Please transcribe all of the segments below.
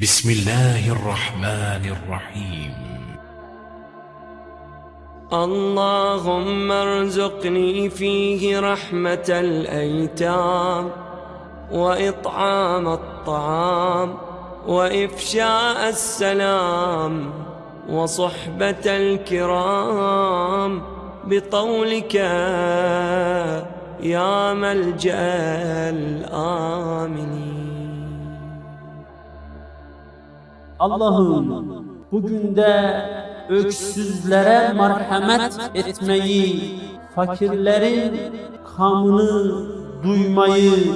بسم الله الرحمن الرحيم. اللهم ارزقني فيه رحمة الأيتام وإطعام الطعام وإفشاء السلام وصحبة الكرام بطولك يا ملجأ الآمنين. Allah'ım bugün de öksüzlere merhamet etmeyi, fakirlerin kanını duymayı,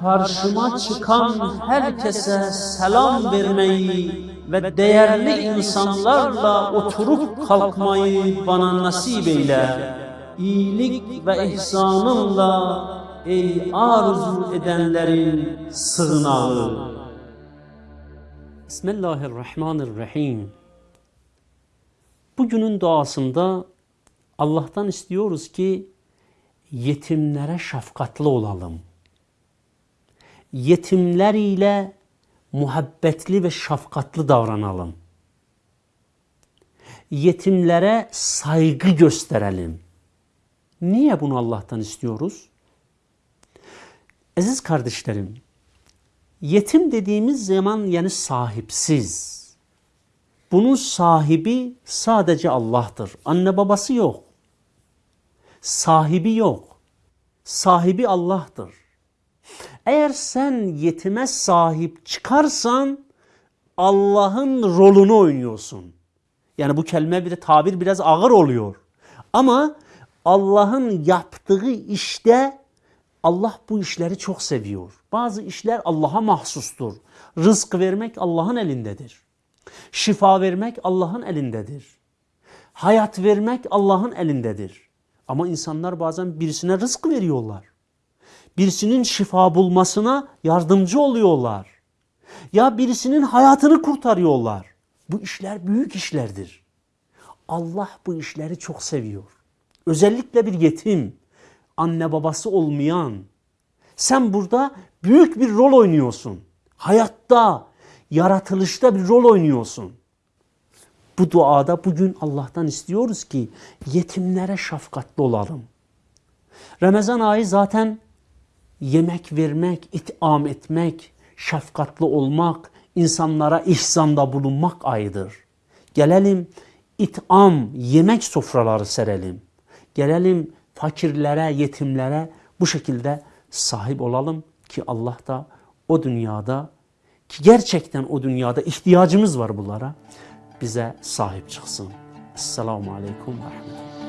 karşıma çıkan herkese selam vermeyi ve değerli insanlarla oturup kalkmayı bana nasip eyle. İyilik ve ihsanınla ey arzu edenlerin sığınağı. Bismillahirrahmanirrahim. Bugünün duasında Allah'tan istiyoruz ki yetimlere şefkatli olalım. Yetimler ile muhabbetli ve şefkatli davranalım. Yetimlere saygı gösterelim. Niye bunu Allah'tan istiyoruz? Aziz kardeşlerim, Yetim dediğimiz zaman yani sahipsiz. Bunun sahibi sadece Allah'tır. Anne babası yok. Sahibi yok. Sahibi Allah'tır. Eğer sen yetime sahip çıkarsan Allah'ın rolünü oynuyorsun. Yani bu kelime bir tabir biraz ağır oluyor. Ama Allah'ın yaptığı işte Allah bu işleri çok seviyor. Bazı işler Allah'a mahsustur. Rızk vermek Allah'ın elindedir. Şifa vermek Allah'ın elindedir. Hayat vermek Allah'ın elindedir. Ama insanlar bazen birisine rızk veriyorlar. Birisinin şifa bulmasına yardımcı oluyorlar. Ya birisinin hayatını kurtarıyorlar. Bu işler büyük işlerdir. Allah bu işleri çok seviyor. Özellikle bir yetim, anne babası olmayan, sen burada büyük bir rol oynuyorsun. Hayatta, yaratılışta bir rol oynuyorsun. Bu duada bugün Allah'tan istiyoruz ki yetimlere şefkatli olalım. Ramazan ayı zaten yemek vermek, itham etmek, şefkatli olmak, insanlara ihsanda bulunmak ayıdır. Gelelim itham, yemek sofraları serelim. Gelelim fakirlere, yetimlere bu şekilde sahip olalım ki Allah da o dünyada ki gerçekten o dünyada ihtiyacımız var bunlara bize sahip çıksın. Esselamu Aleyküm ve Rahmetullah.